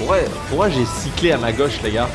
Pourquoi, pourquoi j'ai cyclé à ma gauche, les gars?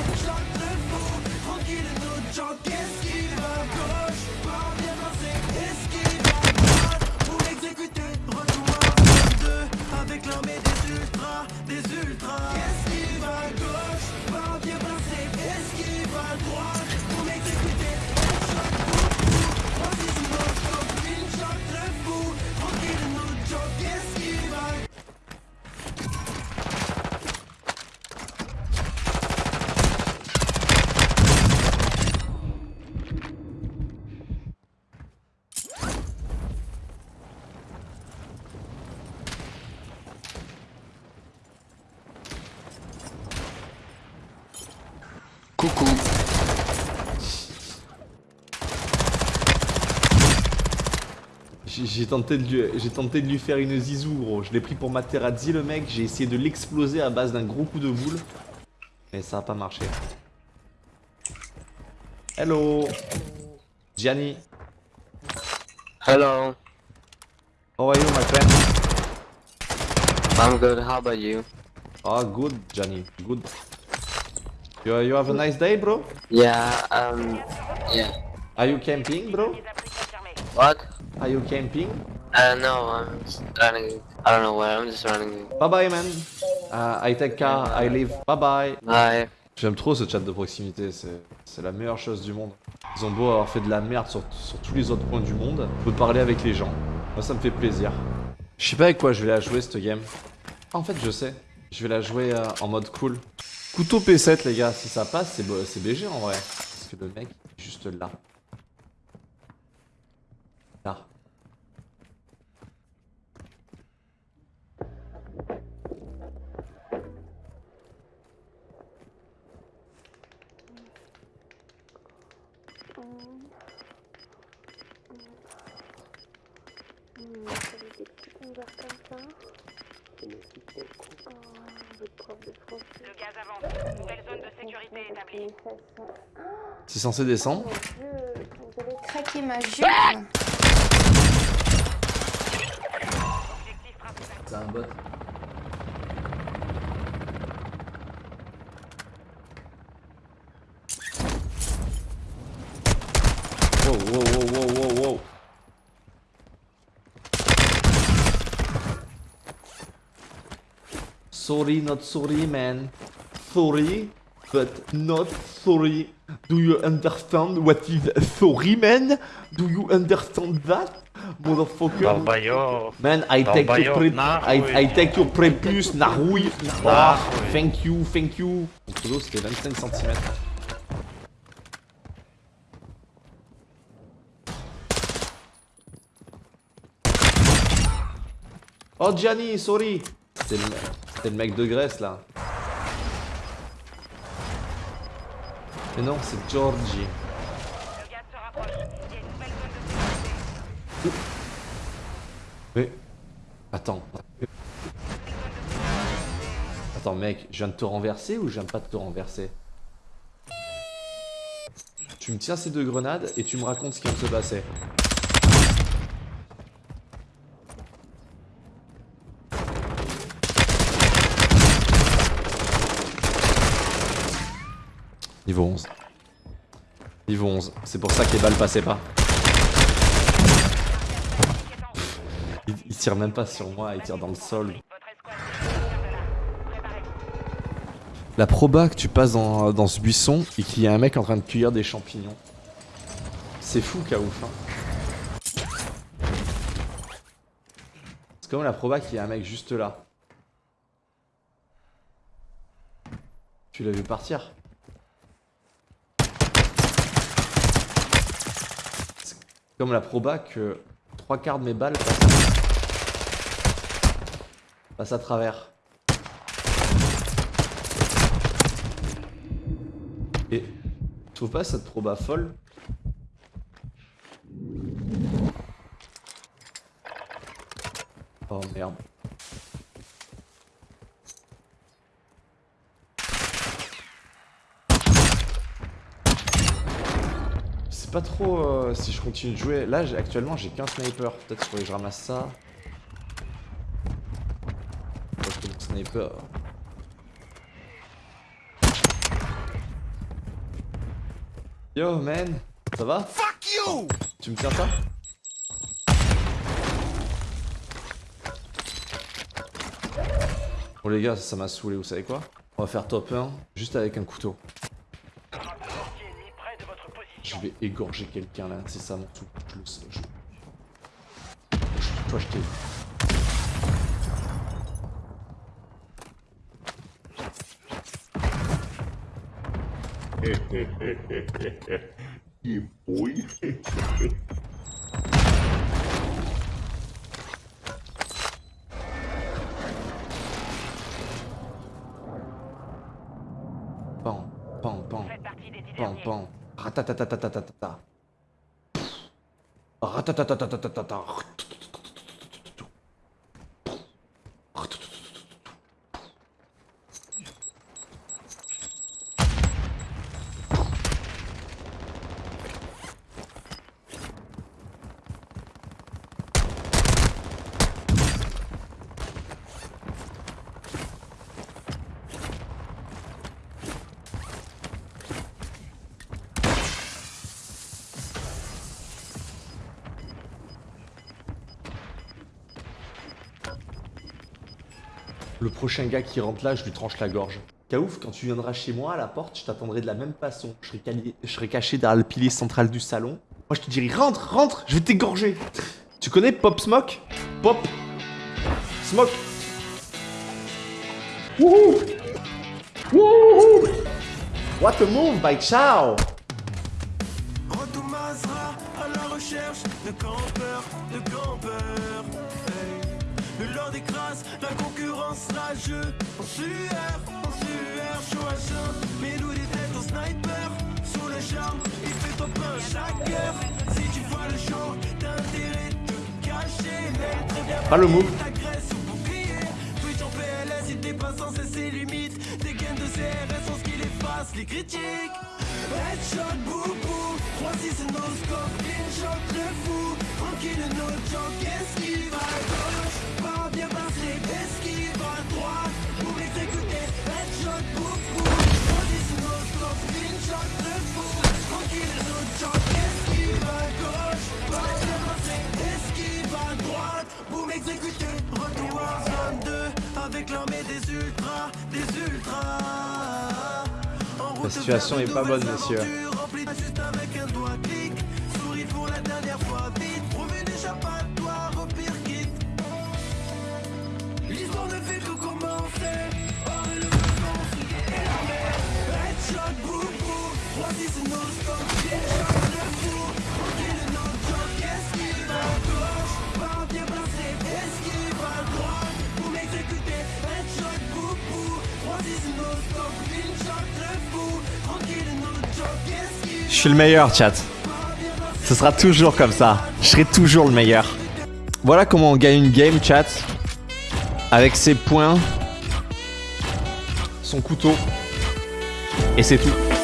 J'ai tenté, de lui- j'ai tenté de lui faire une zizou, gros. Je l'ai pris pour Materazzi, le mec. J'ai essayé de l'exploser à base d'un gros coup de boule. Mais ça a pas marché. Hello Gianni Hello. How are you, my friend? I'm good. How about you? Oh, good, Gianni. Good. You, you have a nice day, bro? Yeah. Um. Yeah. Are you camping, bro? What? Are you camping? Uh, no. I'm just running. I don't know where. I'm just running. Bye bye, man. Uh, I take car, I leave. Bye bye. Bye. J'aime trop ce chat de proximité, c'est c'est la meilleure chose du monde. Ils ont beau avoir fait de la merde sur, sur tous les autres points du monde, on peut parler avec les gens. Moi ça me fait plaisir. Je sais pas avec quoi je vais la jouer cette game. Ah, en fait je sais, je vais la jouer euh, en mode cool. Couteau P7 les gars, si ça passe c'est BG en vrai. Parce que le mec est juste. Là. Le gaz avance. Nouvelle zone de sécurité établie. C'est censé descendre? Mon dieu, vous avez craqué ma jupe. Principal. C'est un bot. Wow, wow, wow, wow. Sorry, not sorry, man. Sorry, but not sorry. Do you understand what is sorry, man? Do you understand that? Motherfucker? Man, I take your pre I. I take your prepuce, Narouille. Thank you, thank you. Mon pseudo c'était 25 cm. Oh Gianni, sorry. C'était le, c'était le mec de Grèce là. Mais non, c'est Georgie. Mais... Attends. Attends mec, je viens de te renverser ou je viens pas de te renverser? Tu me tiens ces deux grenades et tu me racontes ce qui de se passer. Niveau 11. Niveau 11. C'est pour ça que les balles passaient pas. Il, tire même pas sur moi, il tire dans le sol. La proba que tu passes dans, dans ce buisson et qu'il y a un mec en train de cueillir des champignons. C'est fou, Kaouf. Hein. C'est comme la proba qu'il y a un mec juste là. Tu l'as vu partir comme la proba que trois quarts de mes balles passent, à travers. Et tu trouves pas cette proba folle? Oh merde. pas trop euh, si je continue de jouer. Là, actuellement, j'ai qu'un sniper. Peut-être qu'il faudrait que je ramasse ça. Sniper. Yo, man. Ça va? Fuck you Tu me tiens ça? Bon les gars, ça m'a saoulé, vous savez quoi? On va faire top 1 juste avec un couteau. Je vais égorger quelqu'un là, c'est ça mon truc. Je le sais. Je... je- Toi je t'ai vu. Pan, pan, pan. 아따따따따따따따. 아따따따따따따따 Le prochain gars qui rentre là, je lui tranche la gorge. Kaouf, quand tu viendras chez moi à la porte, je t'attendrai de la même façon. Je serai, caché derrière le pilier central du salon. Moi, je te dirai rentre, rentre, je vais t'égorger. Tu connais Pop Smoke? Pop Smoke Wouhou Wouhou What a move by Ciao Retour à la recherche de campeurs, de campeurs. Le lord écrase la concurrence rageux. En sueur, en sueur, chaud à chaud. Mais nous des têtes au sniper. Sous le charme, il fait ton pain chaque heure. Si tu vois le show, t'as intérêt de te cacher. Mais très bien Pas le move. ta graisse au bouclier. Twitch en PLS, il dépasse sans cesse ses limites. Des gains de CRS sont ce qui efface les critiques. Headshot, boubou. 3-6 no scope, clean shot, le fou. Tranquille, no joke, esquive exécuté, retour à zone 2 avec l'armée des ultras, des ultras. En route La situation est pas bonne, remplies juste avec un doigt clic. Souris pour la dernière fois, vite. Trouver d'échappatoire au pire kit. L'histoire ne fait que Je suis le meilleur, chat. Ce sera toujours comme ça. Je serai toujours le meilleur. Voilà comment on gagne une game, chat. Avec ses points, son couteau. Et c'est tout.